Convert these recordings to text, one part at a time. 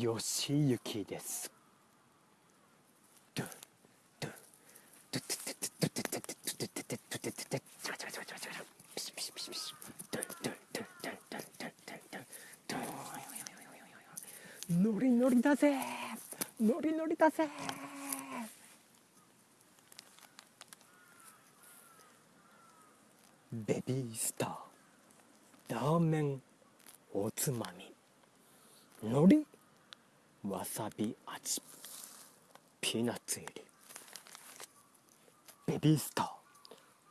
よしゆきです。ノリノリだぜ。ノリノリだぜ。ベビースターラーメンおつまみ。海苔わさび味ピーナッツ入りベビースタ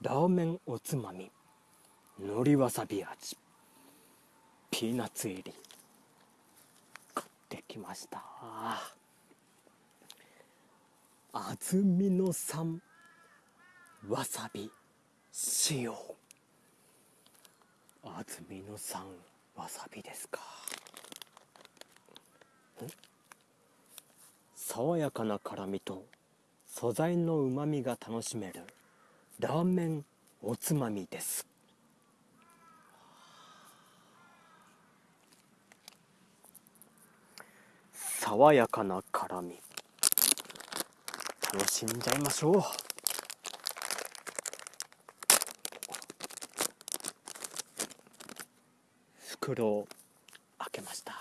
ーラーメンおつまみ海苔わさび味ピーナッツ入り買ってきました。安曇野産わさび塩。安曇野産わさびですか。爽やかな辛みと素材のうまみが楽しめるラーメンおつまみです。爽やかな辛み楽しんじゃいましょう。袋を開けました。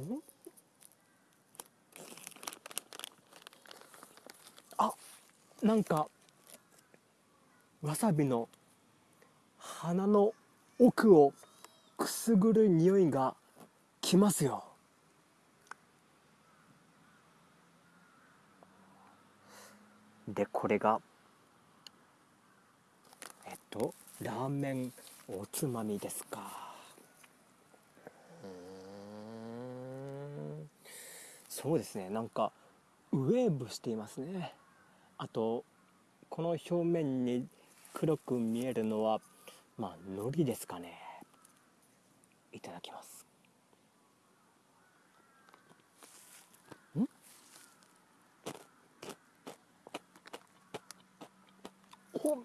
ん？あなんかわさびの鼻の奥をくすぐる匂いがきますよ。でこれがえっとラーメンおつまみですかうんそうですね。なんかウェーブしていますね。あとこの表面に黒く見えるのはまあ海苔ですかね。いただきます。ん？お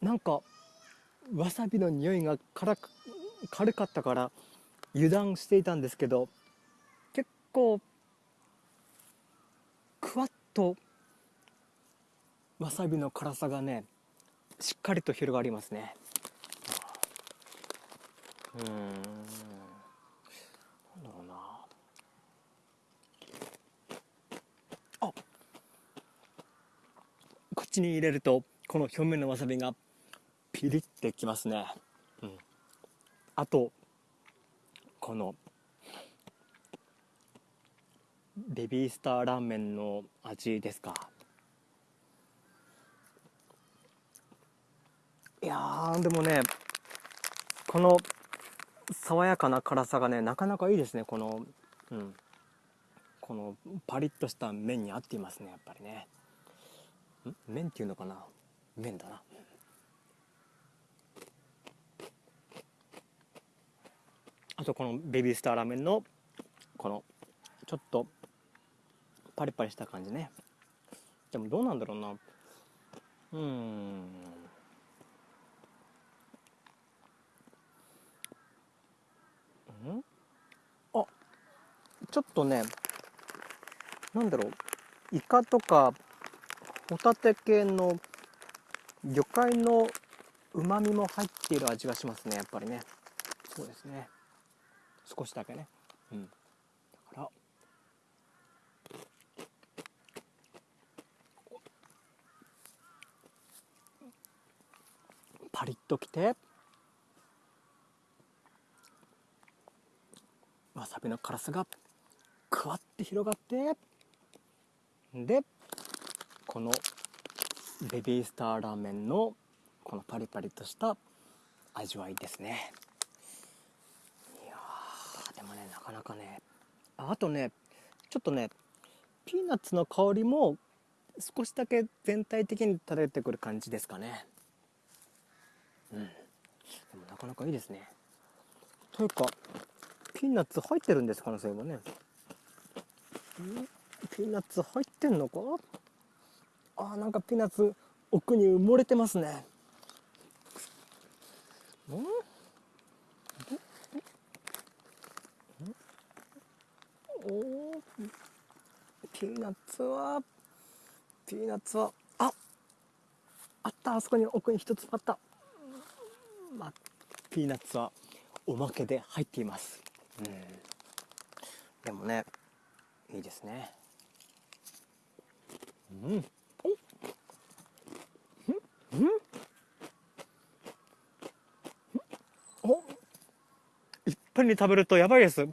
なんかわさびの匂いが辛く軽かったから油断していたんですけど結構クワッとわさびの辛さがねしっかりと広がりますね。うん。なんだろうな。あ口に入れるとこの表面のわさびがピリってきますね、うん、あとこのベビースターラーメンの味ですか？いやでもねこの爽やかな辛さがねなかなかいいですねこのうん。このパリッとした麺に合っていますねやっぱりね。麺っていうのかな？麺だな。とこのベビースターラーメンのこのちょっとパリパリした感じね。でもどうなんだろうな。うん。ん？あちょっとねなんだろう。イカとかホタテ系の魚介のうまみも入っている味がしますねやっぱりね。そうですね。少しだけね。うん。だから。パリッときて。わさびの辛さがくわって広がって。でこのベビースターラーメンのこのパリパリとした味わいですねいやでもねなかなかね。あとねちょっとねピーナッツの香りも少しだけ全体的に漂ってくる感じですかね。うん。でもなかなかいいですね。というかピーナッツ入ってるんですかねそういえばねピーナッツ入ってんのか？あーなんかピーナッツ奥に埋もれてますね。うん？おピーナッツはピーナッツはああったあそこに奥に一つあった。まあピーナッツはおまけで入っています。うん。でもねいいですね。うん。おうん。おいっぱいに食べるとやばいです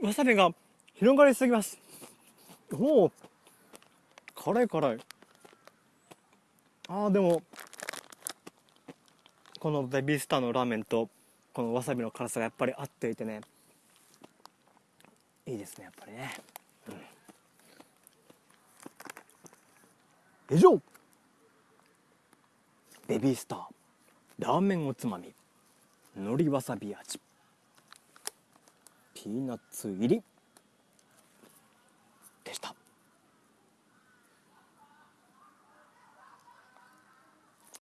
わさびが広がりすぎます。おお辛い辛い。あーでもこのベビースターのラーメンとこのわさびの辛さがやっぱり合っていてね。いいですねやっぱりね、うん、以上。ベビースターラーメンおつまみ海苔わさび味。ピーナッツ入り。